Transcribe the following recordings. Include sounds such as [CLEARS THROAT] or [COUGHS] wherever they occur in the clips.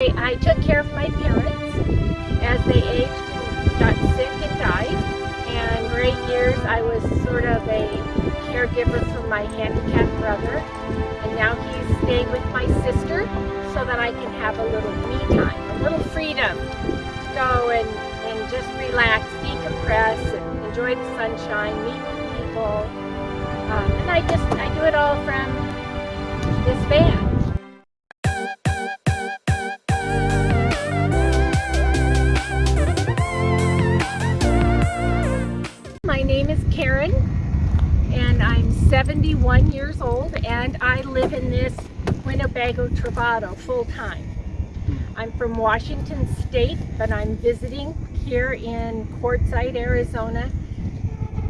I took care of my parents as they aged and got sick and died. And for eight years, I was sort of a caregiver for my handicapped brother. And now he's staying with my sister so that I can have a little me time, a little freedom to go and, and just relax, decompress, and enjoy the sunshine, meet new people. Um, and I just, I do it all from this van. My name is Karen and I'm 71 years old and I live in this Winnebago Travato full-time. I'm from Washington State but I'm visiting here in Quartzsite, Arizona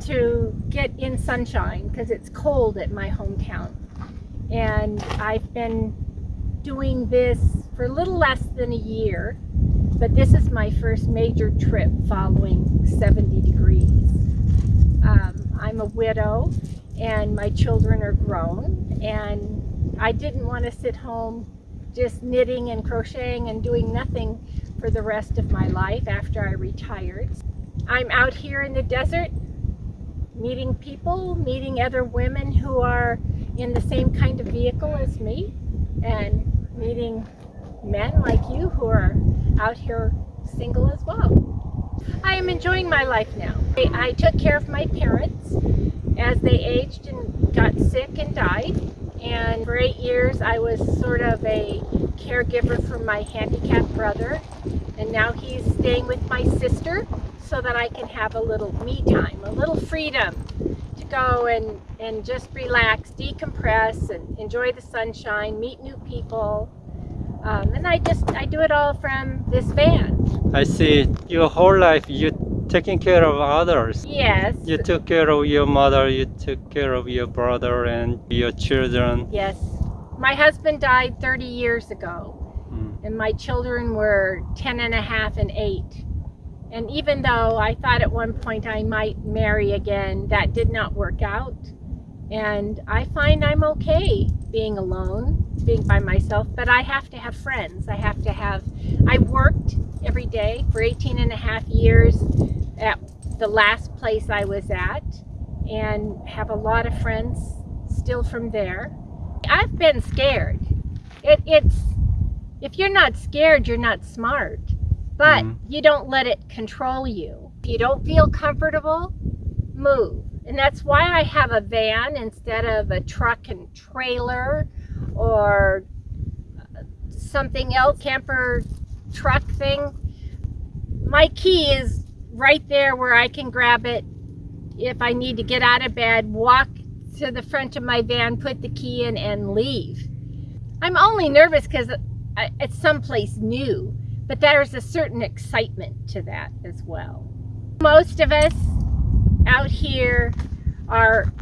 to get in sunshine because it's cold at my hometown. And I've been doing this for a little less than a year but this is my first major trip following 70 degrees. Um, I'm a widow and my children are grown and I didn't want to sit home just knitting and crocheting and doing nothing for the rest of my life after I retired. I'm out here in the desert meeting people, meeting other women who are in the same kind of vehicle as me and meeting men like you who are out here single as well. I am enjoying my life now. I took care of my parents as they aged and got sick and died. And for eight years, I was sort of a caregiver for my handicapped brother. And now he's staying with my sister so that I can have a little me time, a little freedom to go and, and just relax, decompress, and enjoy the sunshine, meet new people, um, and I just, I do it all from this van. I see. Your whole life you taking care of others. Yes. You took care of your mother, you took care of your brother and your children. Yes. My husband died 30 years ago. Mm. And my children were 10 and a half and 8. And even though I thought at one point I might marry again, that did not work out. And I find I'm okay being alone being by myself, but I have to have friends. I have to have, I worked every day for 18 and a half years at the last place I was at and have a lot of friends still from there. I've been scared. It, it's, if you're not scared, you're not smart, but mm -hmm. you don't let it control you. If you don't feel comfortable, move. And that's why I have a van instead of a truck and trailer or something else, camper truck thing, my key is right there where I can grab it if I need to get out of bed, walk to the front of my van, put the key in and leave. I'm only nervous because it's someplace new, but there's a certain excitement to that as well. Most of us out here are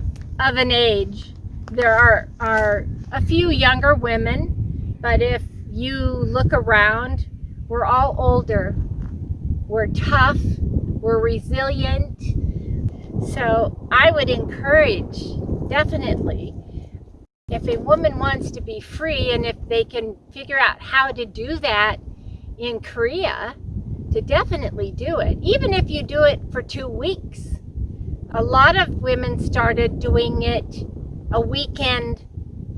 of an age. There are, are a few younger women, but if you look around, we're all older. We're tough, we're resilient. So I would encourage, definitely, if a woman wants to be free and if they can figure out how to do that in Korea, to definitely do it. Even if you do it for two weeks. A lot of women started doing it a weekend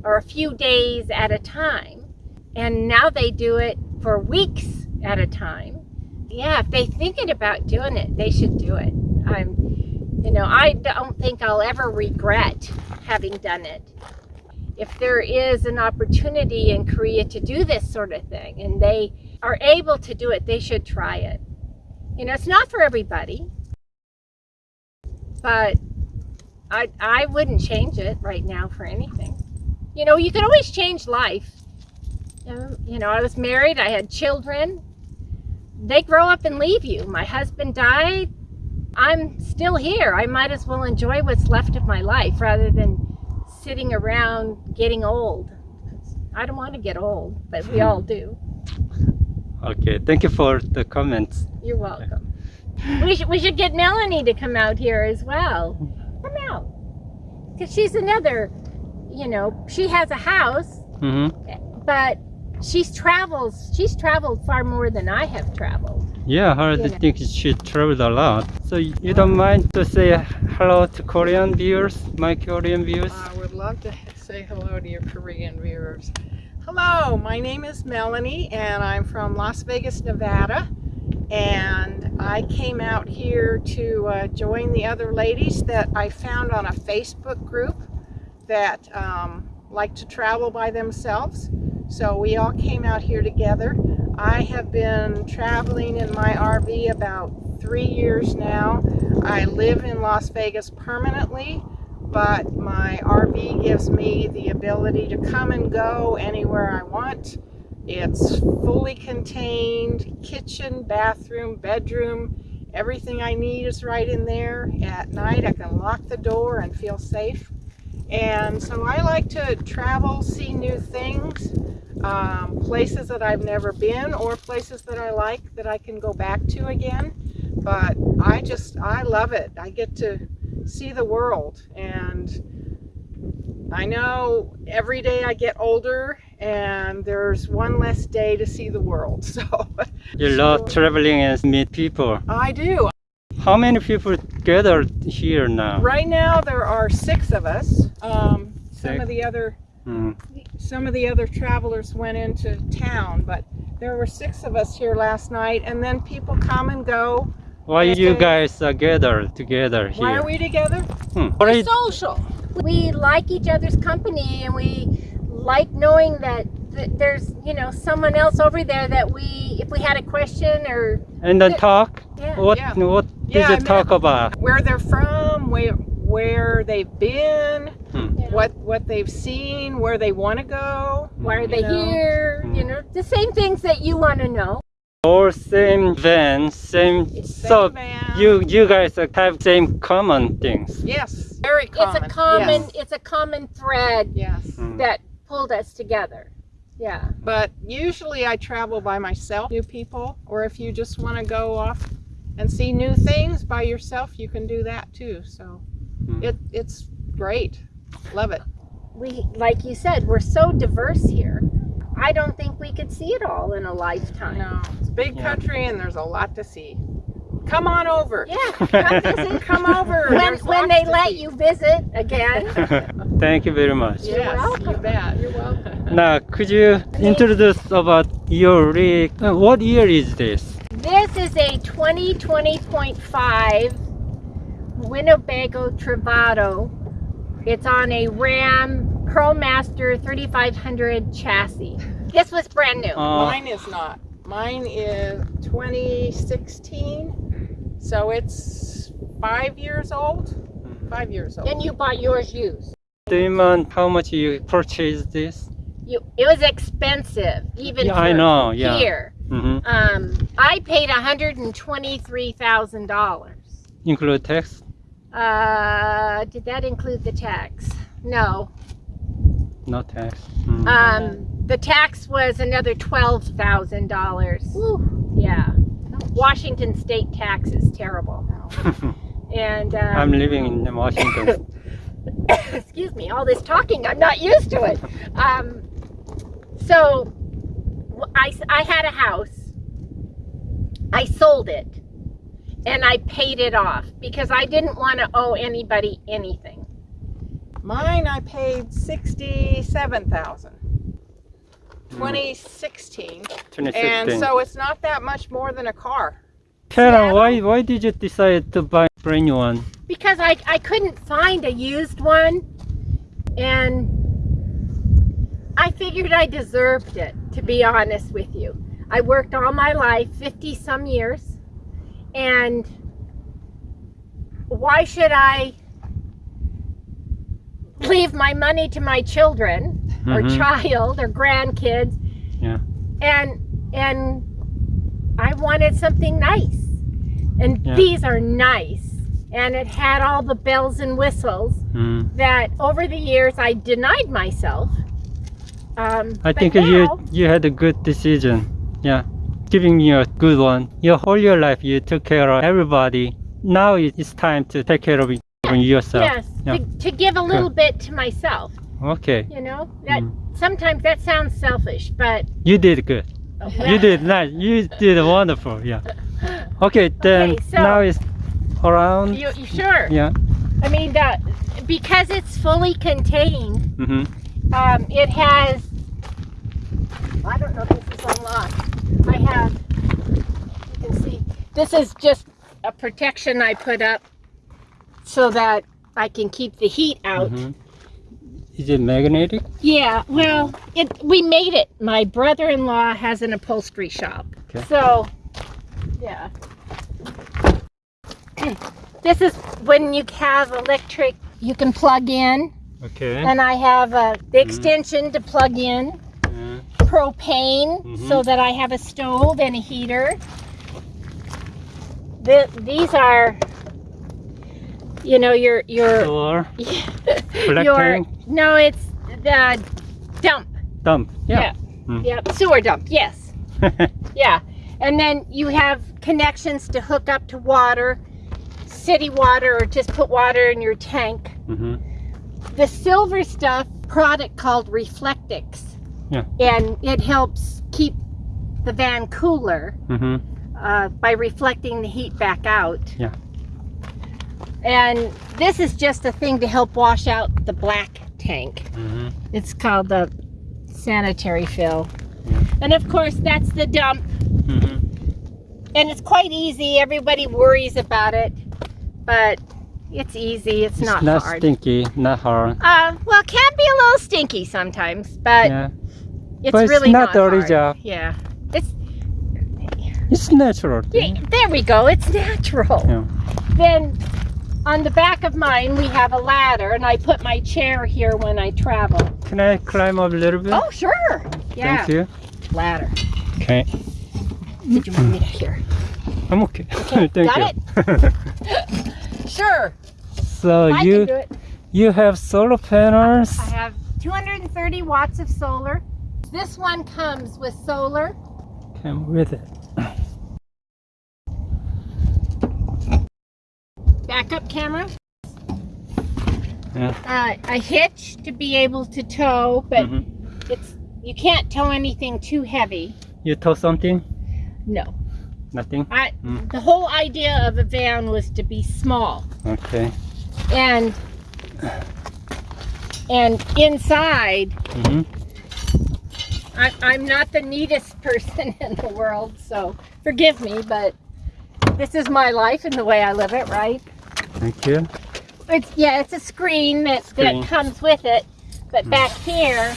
or a few days at a time. And now they do it for weeks at a time. Yeah, if they're thinking about doing it, they should do it. I'm, you know, I don't think I'll ever regret having done it. If there is an opportunity in Korea to do this sort of thing and they are able to do it, they should try it. You know, it's not for everybody, but I, I wouldn't change it right now for anything you know, you can always change life. You know, I was married, I had children. They grow up and leave you. My husband died. I'm still here. I might as well enjoy what's left of my life rather than sitting around getting old. I don't want to get old, but we all do. [LAUGHS] Okay, thank you for the comments. You're welcome. We should, we should get Melanie to come out here as well. Come out. Because she's another you know, she has a house, mm -hmm. but she's travels. She's traveled far more than I have traveled. Yeah, I heard Yeah. think she traveled a lot. So you don't mind to say hello to Korean viewers, my Korean viewers? I would love to say hello to your Korean viewers. Hello, my name is Melanie and I'm from Las Vegas, Nevada. And I came out here to uh, join the other ladies that I found on a Facebook group that um, like to travel by themselves. So we all came out here together. I have been traveling in my RV about three years now. I live in Las Vegas permanently but my RV gives me the ability to come and go anywhere I want. It's fully contained, kitchen, bathroom, bedroom, everything I need is right in there. At night I can lock the door and feel safe. And so I like to travel, see new things, um, places that I've never been or places that I like that I can go back to again. But I just, I love it. I get to see the world and I know every day I get older and there's one less day to see the world [LAUGHS] so You love traveling and meet people. I do How many people gathered here now? right now there are six of us um, some of the other Mm. some of the other travelers went into town but there were six of us here last night and then people come and go Why are you guys are gathered together here? why are we together Hmm. We're social. We like each other's company, and we like knowing that, that there's you know someone else over there that we, if we had a question or and then talk? yeah. What Yeah. what did Yeah, you I talk about? where they're from where where they've been Hmm. Yeah. what what they've seen where they want to go why are they You know. here? You know the same things that you want to know. All same van, same. Same so van. you you guys have same common things. Yes, very common. It's a common. Yes. It's a common thread yes. Hmm. that pulled us together. Yeah. But usually I travel by myself, new people, or if you just want to go off and see new things by yourself, you can do that too. So Hmm. it it's great. Love it. We, like you said, we're so diverse here. I don't think we could see it all in a lifetime. No, it's a big Yeah. country country and there's a lot to see. Come on over. Yeah. Come visit. Come over. when when they let see. you visit again. [LAUGHS] Thank you very much. Yes, welcome. you bet. You're welcome. Now, could you introduce about your rig? Uh, what year is this? This is a 2020.5 Winnebago Travato. It's on a Ram ProMaster 3500 chassis. This was brand new. Uh, Mine is not. Mine is 2016, so it's five years old. Five years old. and you bought yours used. do you mind how much you purchased this? You, it was expensive, even Yeah, for I know, yeah. here. hmm Um, I paid $123,000. Include tax? Uh, did that include the tax? No. No tax. Mm. Um, the tax was another $12,000. Yeah. Washington state tax is terrible. [LAUGHS] And um, I'm living in Washington. [COUGHS] excuse me, all this talking, I'm not used to it. Um, so I had a house. I sold it and I paid it off because I didn't want to owe anybody anything. Mine I paid 67,000. 2016. 2016. And so it's not that much more than a car. Karen, why why did you decide to buy a brand new one? because I, I couldn't find a used one and I figured I deserved it to be honest with you. I worked all my life 50 some years and why should I leave my money to my children or Mhm. child or grandkids Yeah. and and I wanted something nice and Yeah. these are nice and it had all the bells and whistles Mm. that over the years I denied myself. Um, I think now, you you had a good decision. Yeah, giving you a good one. Your whole your life you took care of everybody. Now it's time to take care of yourself. yes, Yeah. to, to give a little bit to myself. Okay. You know, that Mm. sometimes that sounds selfish, but You did good. You did nice. You did wonderful. Yeah. [LAUGHS] Okay, then Okay, so- now it's around. You, you sure? Yeah. I mean, that because it's fully contained, Mm-hmm. um, it has. I don't know if this is unlocked. I have. You can see. This is just a protection I put up so that I can keep the heat out. Mhm. Is it magnetic? Yeah, well, it we made it. My brother-in-law has an upholstery shop. Okay. So, yeah. [CLEARS THROAT] This is when you have electric, you can plug in, Okay. and I have uh, the extension to plug in, Uh, propane, Mhm. so that I have a stove and a heater. The, these are, you know, your your black [LAUGHS] your no, it's the dump. dump. Yeah. Yep, sewer dump. Yes. [LAUGHS] Yeah. And then you have connections to hook up to water, city water, or just put water in your tank. mm-hmm. The silver stuff product called Reflectix. Yeah. And it helps keep the van cooler Mm-hmm. uh, by reflecting the heat back out. Yeah. And this is just a thing to help wash out the black tank. Mm-hmm. It's called the sanitary fill. Yeah. And of course, that's the dump. Mm-hmm. And it's quite easy. Everybody worries about it, but it's easy. It's, It's not, not hard. stinky, not hard. Uh, well, it can be a little stinky sometimes, but yeah. it's But it's really not dirty hard. job. Yeah, it's It's natural. yeah, there we go. It's natural. Yeah. Then on the back of mine we have a ladder, and I put my chair here when I travel. Can I climb up a little bit? Oh, sure. Yeah, Thank you. ladder. Okay. Did you want me to hear? I'm okay. [LAUGHS] Okay, Thank got you. [LAUGHS] Sure. so I you it. you have solar panels. I have 230 watts of solar. This one comes with solar. Come with it. Backup camera, Yeah. uh, a hitch to be able to tow, but Mhm. it's you can't tow anything too heavy. You tow something? No, Nothing. I. Mm. The whole idea of a van was to be small Okay. and and inside. hmm I, I'm not the neatest [LAUGHS] person in the world, so forgive me, but this is my life and the way I live it, right? Thank you. It's yeah, it's a screen that Screen. that comes with it, but Mm. back here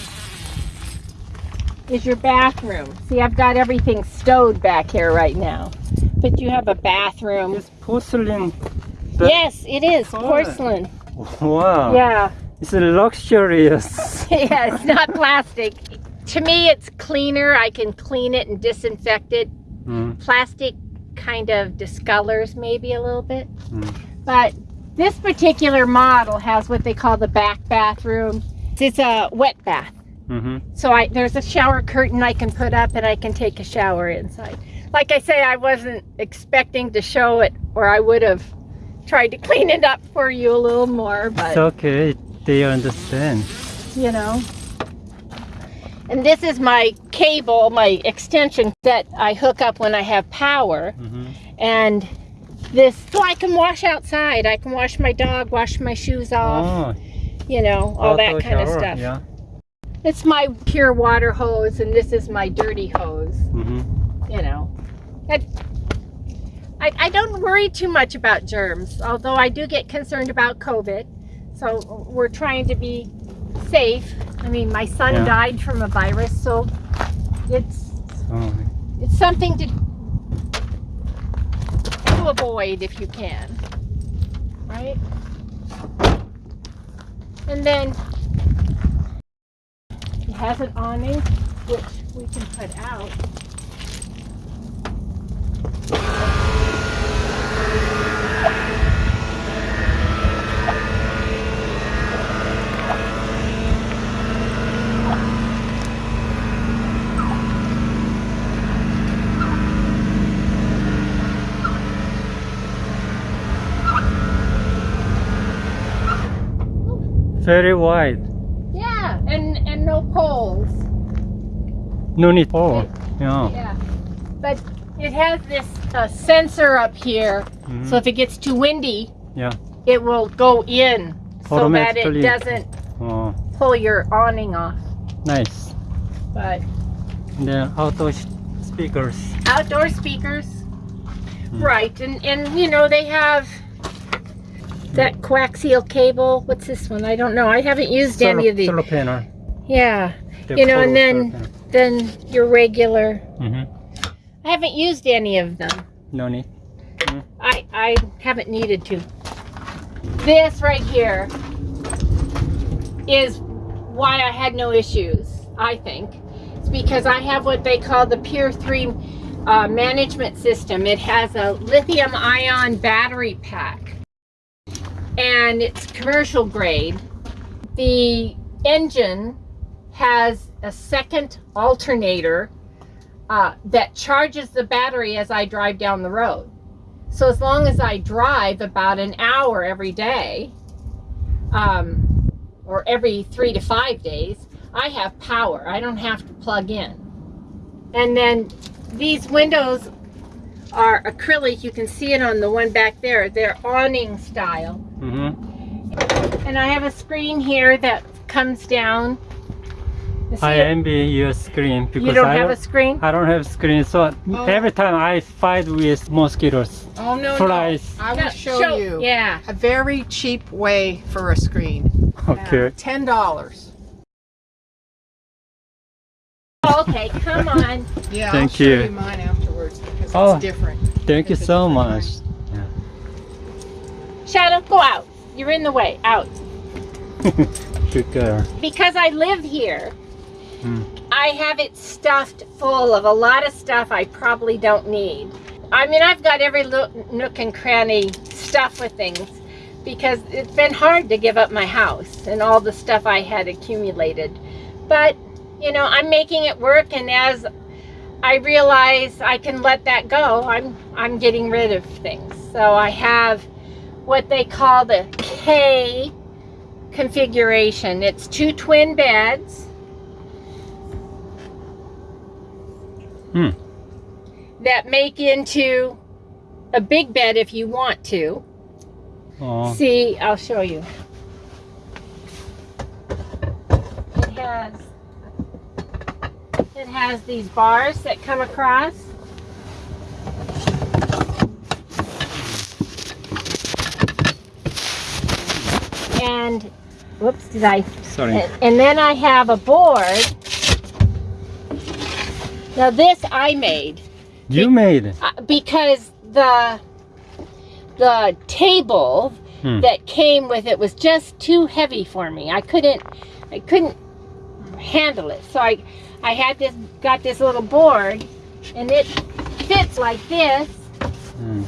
is your bathroom. See, I've got everything stowed back here right now, but you have a bathroom. It's porcelain. Yes, it is porcelain. Wow. Yeah, It's luxurious. [LAUGHS] yeah, it's not plastic. To me, it's cleaner. I can clean it and disinfect it. Mm. Plastic kind of discolors maybe a little bit, Mm. But this particular model has what they call the back bathroom. It's a wet bath. hmm So I there's a shower curtain I can put up and I can take a shower inside. Like I say, I wasn't expecting to show it or I would have tried to clean it up for you a little more, but It's okay. They understand. you know. And this is my cable, my extension that I hook up when I have power. hmm And this, so I can wash outside. I can wash my dog, wash my shoes off, Oh, you know, all that auto kind of stuff. Yeah. It's my pure water hose and this is my dirty hose. hmm you know. It, I, I don't worry too much about germs, although I do get concerned about COVID. So we're trying to be safe. I mean, my son Yeah. died from a virus, so it's Oh, it's something to avoid if you can, right? And then it has an awning, which we can put out. Very wide. Yeah, and, and no poles. No need for. Yeah. Yeah. But it has this uh, sensor up here, Mhm. so if it gets too windy, Yeah. it will go in so that it doesn't Oh, pull your awning off. nice. But then outdoor speakers. outdoor speakers, Hmm. right? And and you know they have that coaxial cable. What's this one? I don't know. I haven't used any of these. Solar panel. Yeah. The You know, and then- Then your regular. panel. Mhm. I haven't used any of them. No need. I I haven't needed to. This right here is why I had no issues. I think it's because I have what they call the Pure3 uh, management system. It has a lithium-ion battery pack, and it's commercial grade. The engine has a second alternator uh, that charges the battery as I drive down the road. So as long as I drive about an hour every day, um, or every three to five days, I have power. I don't have to plug in. And then these windows are acrylic. You can see it on the one back there. They're awning style. Mm-hmm. And I have a screen here that comes down. I it? envy your screen because You don't I have don't, a screen? I don't have a screen. So Oh. every time I fight with mosquitoes, Oh no, flies. no. I will No, show, you Yeah. a very cheap way for a screen. [LAUGHS] Okay. Ten dollars. Okay, come on. Yeah, I'll Thank show you. you mine afterwards because Oh. it's different. Thank you It's a so different much. Shadow, go out. You're in the way. Out. [LAUGHS] Good girl. Because I live here, Hmm. I have it stuffed full of a lot of stuff I probably don't need. I mean, I've got every nook and cranny stuff with things because it's been hard to give up my house and all the stuff I had accumulated. But, you know, I'm making it work and as I realize I can let that go, I'm I'm getting rid of things. So I have what they call the K configuration. It's two twin beds. Hmm. That make into a big bed if you want to. Oh, See, I'll show you. It has it has these bars that come across. And whoops, did I sorry. and, then I have a board. Now this I made You made it. uh, because the the table Hmm. that came with it was just too heavy for me. I couldn't I couldn't handle it. So I I had this got this little board and it fits like this. Hmm.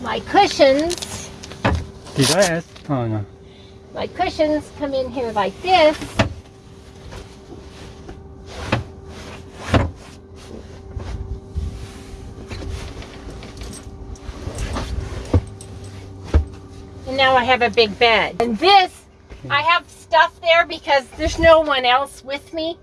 My cushions Did I ask? Oh no. my cushions come in here like this. And now I have a big bed. And this, I have stuff there because there's no one else with me.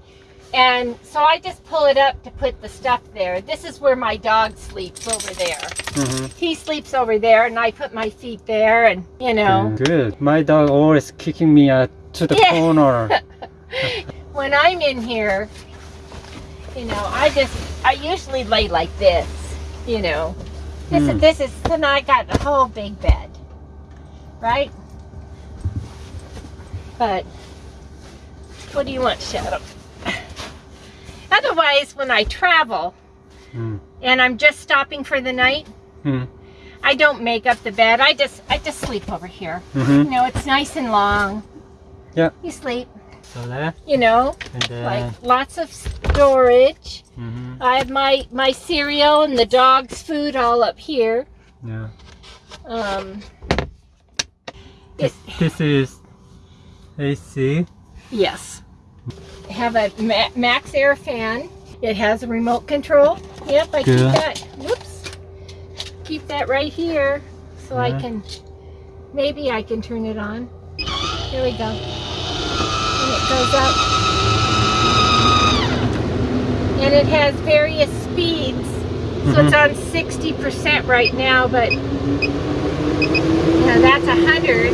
And so I just pull it up to put the stuff there. This is where my dog sleeps over there. Mm-hmm. He sleeps over there and I put my feet there and, you know. Good. My dog always kicking me uh, to the Yeah. corner. [LAUGHS] [LAUGHS] when I'm in here, you know, I just I usually lay like this, you know. This Hmm. is this is then I got a whole big bed. Right? But what do you want, Shadow? Otherwise, when I travel Hmm. and I'm just stopping for the night, Hmm. I don't make up the bed. I just I just sleep over here. Mm-hmm. You know, it's nice and long. Yeah. You sleep, So that you know, and then. like lots of storage. hmm I have my my cereal and the dog's food all up here. Yeah. Um, This, this is AC. yes, I have a Ma- MaxxAir fan. It has a remote control. Yep, I keep that. Whoops, keep that right here so I can maybe I can turn it on. Here we go. And it goes up. And it has various speeds. So it's mm-hmm. on 60% right now, but you know, that's 100.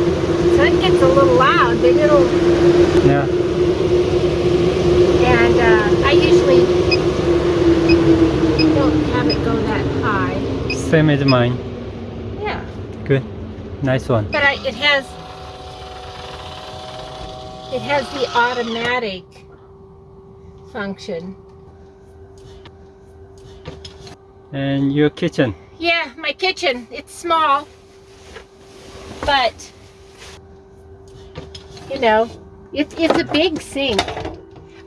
So it gets a little loud, but it'll, Yeah. I usually don't have it go that high. Same as mine. Yeah. Good. Nice one. But I, it has it has the automatic function. And your kitchen. Yeah, my kitchen. It's small, but you know, it's it's a big sink.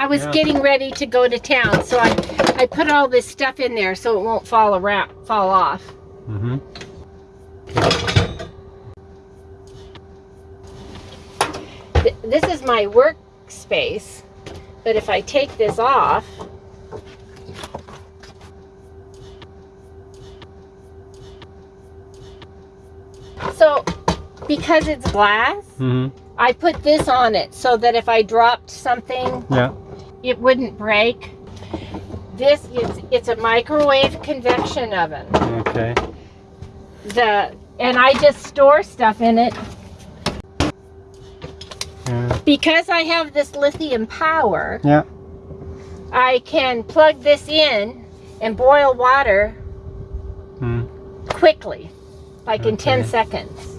I was Yeah. getting ready to go to town, so I I put all this stuff in there so it won't fall around, fall off. Mm-hmm. Th- This is my workspace, but if I take this off, so because it's glass, Mm-hmm. I put this on it so that if I dropped something, Yeah. It wouldn't break. This is it's a microwave convection oven. Okay. The and I just store stuff in it Yeah. because I have this lithium power. Yeah. I can plug this in and boil water Mm. quickly, like in 10 seconds.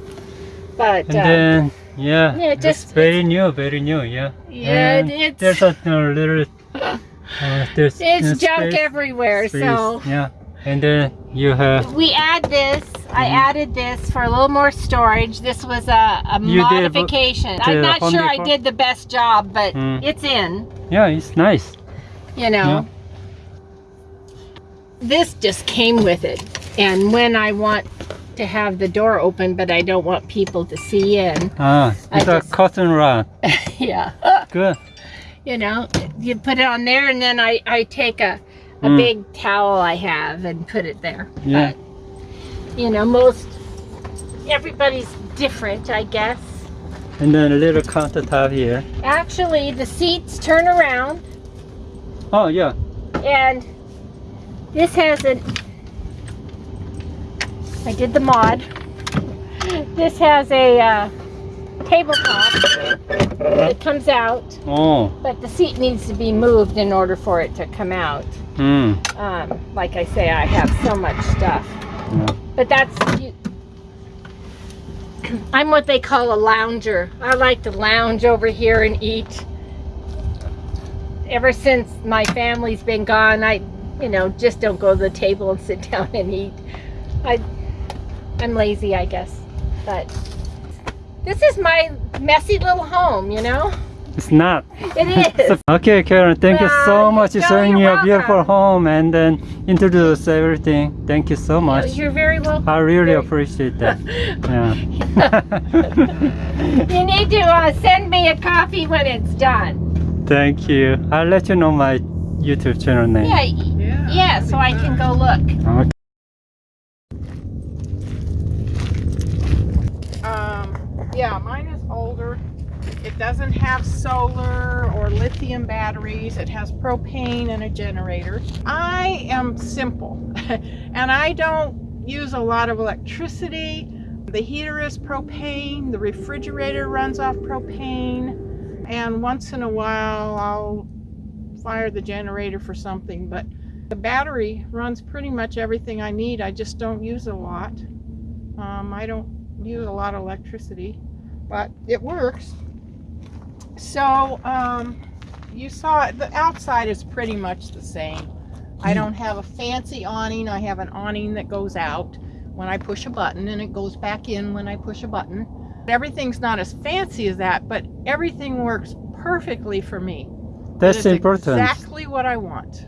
But And uh, then yeah, Yeah, it's just- very new, very new. Yeah. Yeah, And it's- there's a, little. Uh, there's [LAUGHS] it's uh, junk space- everywhere. space, So yeah, and then you have we add this. I Mhm. added this for a little more storage. This was a, a You did modification. I'm not sure I did the best job, but Mm. it's in. yeah, it's nice. You know. This just came with it. And when I want to have the door open, but I don't want people to see in, Ah, I it's a just- cotton rod. [LAUGHS] yeah. Good. you know you put it on there and then i i take a a Mm. big towel i have and put it there Yeah. But, you know most everybody's different i guess And then a little countertop here. actually the seats turn around Oh yeah. and this has an i did the mod this has a uh, tabletop that comes out Oh. but the seat needs to be moved in order for it to come out Mm. um, like I say, I have so much stuff. Yeah. But that's you, I'm what they call a lounger. I like to lounge over here and eat. Ever since my family's been gone, I, you know, just don't go to the table and sit [LAUGHS] down and eat. I, I'm lazy, I guess. But this is my messy little home, you know. It's not. It [LAUGHS] is. okay, Karen, thank you so much for showing me you're a beautiful home and then introduce everything. Thank you so much. You're very welcome. I really appreciate that. [LAUGHS] Yeah. You need to uh, send me a copy when it's done. Thank you. I'll let you know my YouTube channel name. Yeah, Yeah. yeah, so I can go look. Okay. Um, yeah, mine is older. It doesn't have solar or lithium batteries. It has propane and a generator. I am simple [LAUGHS] and I don't use a lot of electricity. The heater is propane, the refrigerator runs off propane, and once in a while I'll fire the generator for something, but the battery runs pretty much everything I need. I just don't use a lot. Um, I don't use a lot of electricity, but it works. So, um, you saw the outside is pretty much the same. I don't have a fancy awning. I have an awning that goes out when I push a button and it goes back in when I push a button. Everything's not as fancy as that, but everything works perfectly for me. That's important. Exactly what I want.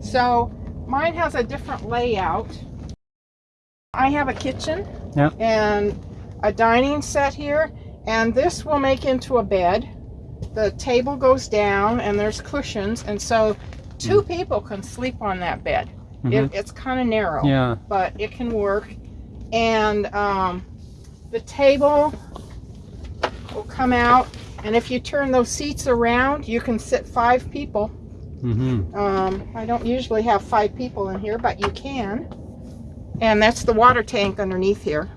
So mine has a different layout. I have a kitchen Yeah. and a dining set here, and this will make into a bed. The table goes down and there's cushions, and so two people can sleep on that bed. Mhm. It, it's kind of narrow Yeah. but it can work. And um, the table will come out And if you turn those seats around, you can sit five people. Mm-hmm. Um, I don't usually have five people in here, but you can. And that's the water tank underneath here.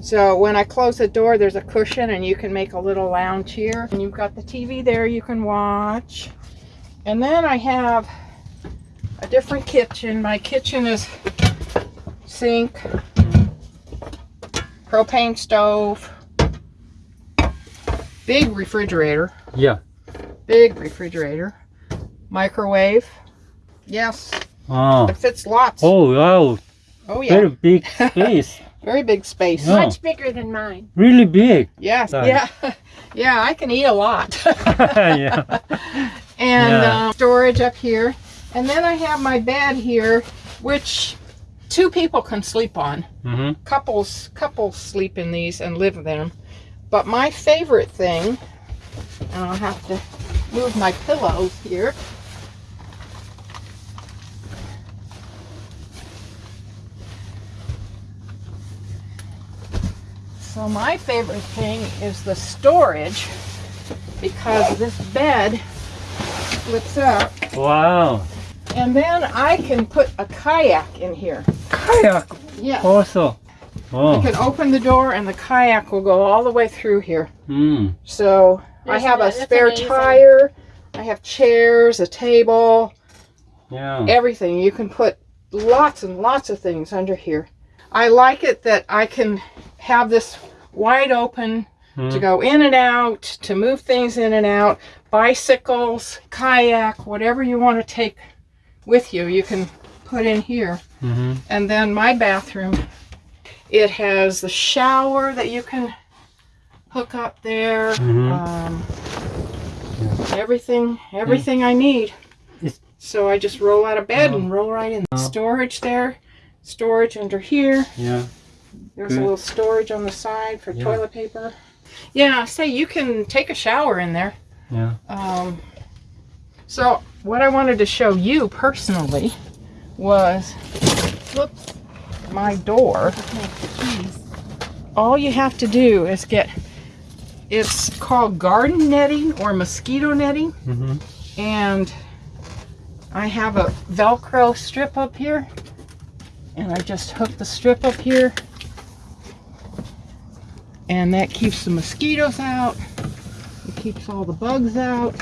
So when I close the door, there's a cushion and you can make a little lounge here. And you've got the TV there you can watch. And then I have a different kitchen. My kitchen is sink, propane stove, big refrigerator, Yeah. big refrigerator, microwave. Yes, Oh. it fits lots. Oh wow. Oh yeah, Very big [LAUGHS] space. Very big space. Yeah. Much bigger than mine. really big. Yes, Sorry. yeah, [LAUGHS] yeah. I can eat a lot. [LAUGHS] [LAUGHS] yeah. and Yeah. um, storage up here, and then I have my bed here, which two people can sleep on. Mm-hmm. Couples, couples sleep in these and live in them. But my favorite thing, and I'll have to move my pillows here. So my favorite thing is the storage because this bed flips up Wow. and then I can put a kayak in here. Kayak Yeah. also. You Oh. can open the door and the kayak will go all the way through here. Mm. So I have a that- that's spare amazing. tire. I have chairs, a table, Yeah. everything. You can put lots and lots of things under here. I like it that I can have this wide open to Mm. go in and out, to move things in and out, bicycles, kayak, whatever you want to take with you, you can put in here. Mm-hmm. And then my bathroom, it has the shower that you can hook up there. Mhm. Um, Everything, everything I need. It's- So I just roll out of bed Oh. and roll right in. Oh. Storage there, storage under here. Yeah. There's a little storage on the side for Yeah. toilet paper. Yeah, say you can take a shower in there. Yeah. Um, so what I wanted to show you personally was, whoops, my door. All you have to do is get, it's called garden netting or mosquito netting. Mm-hmm. And I have a Velcro strip up here. And I just hook the strip up here. And that keeps the mosquitoes out. It keeps all the bugs out.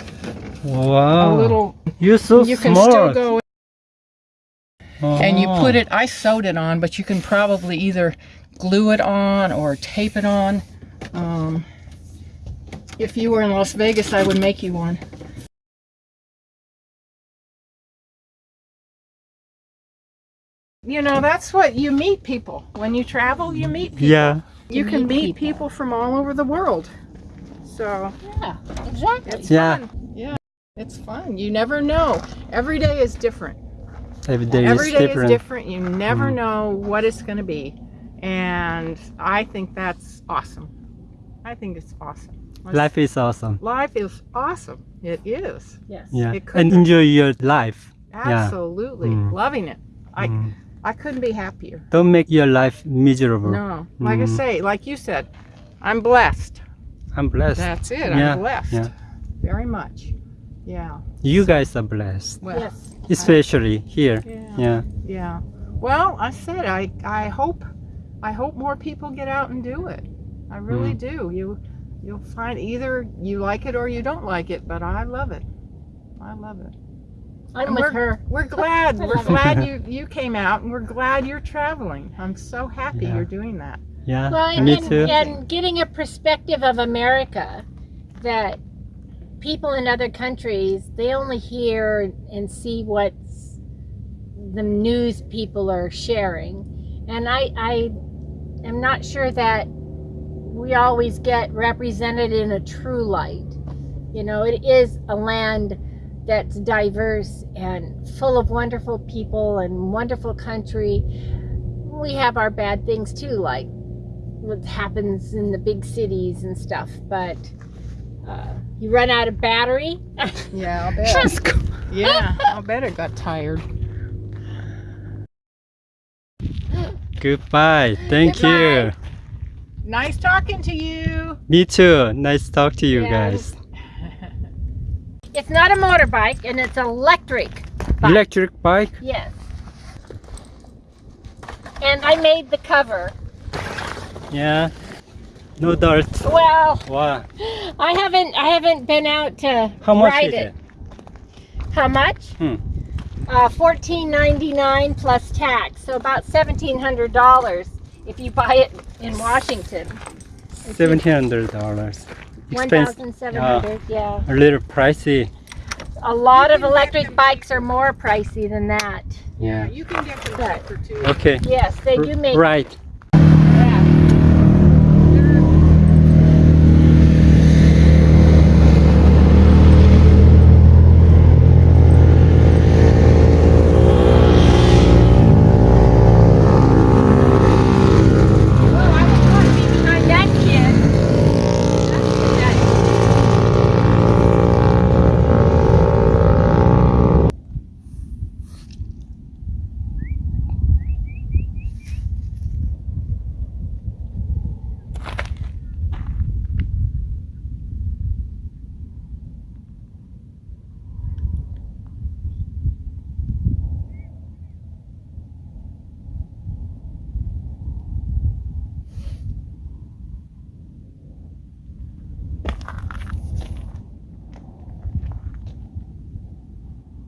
Wow. A little You're so you can still go and you Oh. put it I sewed it on, but you can probably either glue it on or tape it on. Um, if you were in Las Vegas, I would make you one. You know, that's what you meet people. When you travel, you meet people. Yeah. You You can meet meet people. people. from all over the world. So Yeah, exactly. it's Yeah. fun. Yeah. It's fun. You never know. Every day is different. Every day Every is day different. is different. You never Mm. know what it's going to be. And I think that's awesome. I think it's awesome. Life is awesome. Life is awesome. It is. Yes. Yeah. It could And enjoy your life. Yeah. Absolutely. Mm. Loving it. I, Mm. I couldn't be happier. Don't make your life miserable. No. Like I Mm. say, like you said, I'm blessed. I'm blessed. That's it. Yeah, I'm blessed. yeah. Very much. Yeah. You guys are blessed. Well, Yes. Especially here. yeah. Yeah. Yeah. Well, I said I I hope I hope more people get out and do it. I really Mm. do. You you'll find either you like it or you don't like it, but I love it. I love it. I'm And with we're, her. We're glad. We're [LAUGHS] glad you you came out and we're glad you're traveling. I'm so happy Yeah. you're doing that. Yeah. Well, and, Me and, too. and getting a perspective of America that people in other countries they only hear and see what's the news people are sharing, and I I am not sure that we always get represented in a true light. You know, it is a land that's diverse and full of wonderful people and wonderful country. We have our bad things too, like what happens in the big cities and stuff, but uh, you run out of battery. [LAUGHS] Yeah, I'll bet. yeah, [LAUGHS] I'll bet it got tired. Goodbye. Thank Goodbye. you. Nice talking to you. Me too. Nice talk to you Yeah. guys. It's not a motorbike and it's electric. bike. Electric bike? Yes. And I made the cover. Yeah. No dirt. Well, Wow. I haven't I haven't been out to How much ride is it. it? How much? Hmm. Uh, fourteen ninety nine plus tax, so about seventeen hundred dollars if you buy it in Washington. Seventeen hundred dollars. One Expensive. thousand seven hundred, yeah. A little pricey. A lot of electric bikes are more pricey than that. Yeah. You can get them But- cheaper too. Okay. Yes, they do make Right.